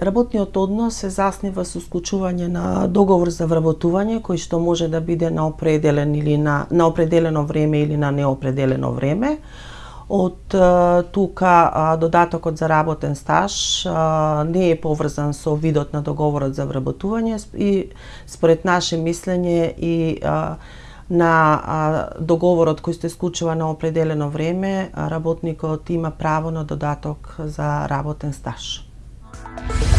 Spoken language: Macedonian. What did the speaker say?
Работниот однос се заснива со склучување на договор за вработување кој што може да биде на определен или на на определено време или на неопределено време. Од тука додатокот за работен стаж не е поврзан со видот на договорот за вработување и според наше мислење и на договорот кој се склучува на определено време, работникот има право на додаток за работен стаж. Bye.